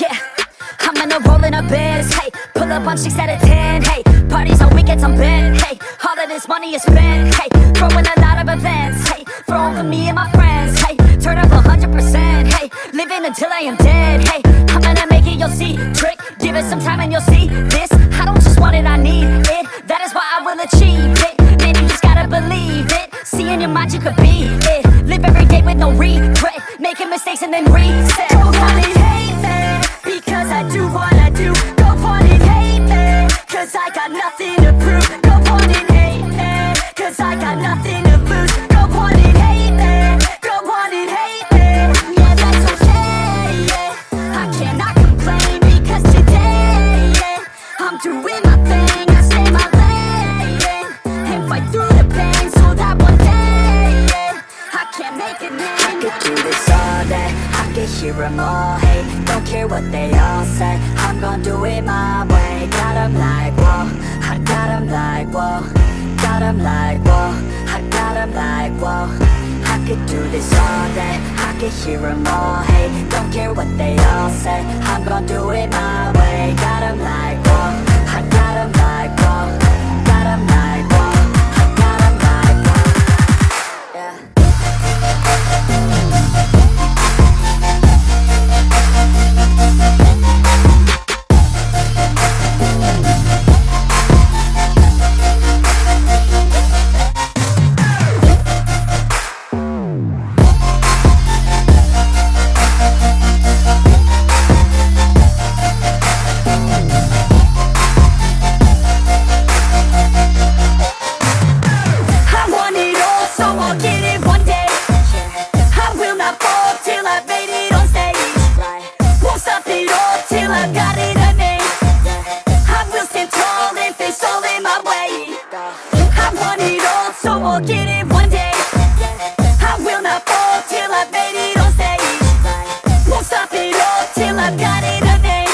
Yeah, I'm in a roll in a biz, hey. Pull up on six out a 10, hey. Parties on weekends, I'm bent, hey. All of this money is spent, hey. Throwing a lot of events, hey. Throwing for me and my friends, hey. Turn up 100%, hey. Living until I am dead, hey. I'm gonna make it, you'll see, trick Give it some time and you'll see this. I don't just want it, I need it. That is why I will achieve it. Man, you just gotta believe it. Seeing your mind you could be it. Live every day with no regret. Making mistakes and then reset. Go on and hate me Because I do what I do. Go on and hate me Cause I got nothing to prove. Go on and hate me Cause I got nothing to lose. Go on and hate me Go on and hate me. Yeah, that's okay, I cannot complain Because today, I'm doing my thing I stay my lane And fight through do this all day I could hear them all. Hate Don't care what they all say. I'm gonna do it my way. Got 'em like, whoa. I got 'em like, whoa. Got 'em like, whoa. I got 'em like, whoa. I could do this all day. I could hear them all. Hate Don't care what they all say. I'm gonna do it my way. Got 'em like, whoa I've got it a name.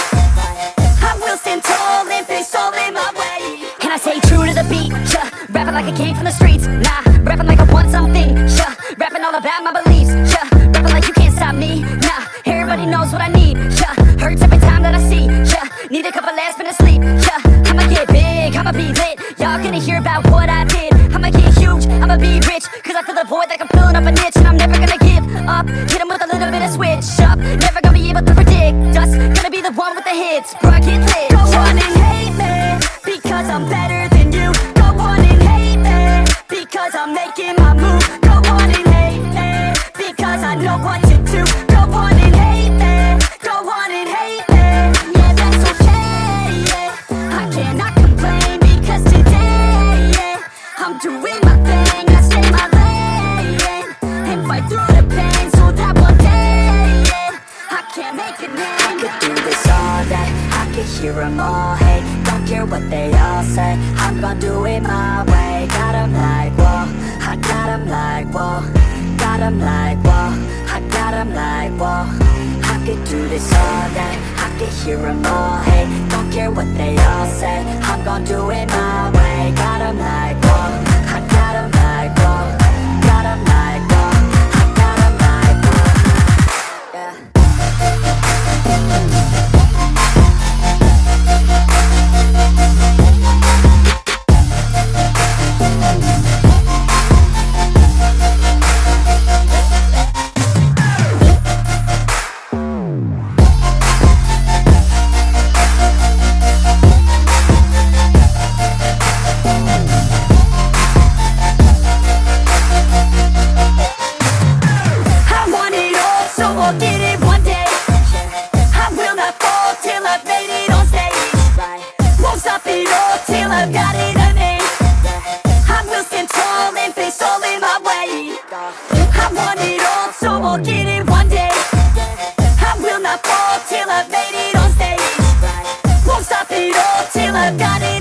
I will stand tall all in my way. I stay true to the beat, yeah. Rapping like I came from the streets, nah. Rapping like I want something, yeah. Rapping all about my beliefs, yeah. Rapping like you can't stop me, nah. Everybody knows what I need, yeah. Hurts every time that I see, yeah. Need a couple last minutes sleep, yeah. I'ma get big, I'ma be lit. Y'all gonna hear about what I did. I'ma get huge, I'ma be rich. Cause I fill the void like I'm filling up a niche. And I'm never gonna give up. Hit with a little bit of switch up. The one with the hits. Bro, get lit. Go on and hate me. Because I'm better hear them all hate. Don't care what they all say. I'm gonna do it my way. Got 'em like, whoa. I got 'em like, whoa. Got 'em like, whoa. I got 'em like, whoa. I could do this all day. I could hear them all hate. Don't care what they all say. I'm gonna do it I've got it.